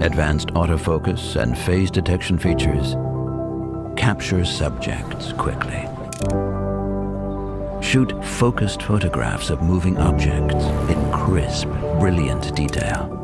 Advanced autofocus and phase detection features capture subjects quickly. Shoot focused photographs of moving objects in crisp, brilliant detail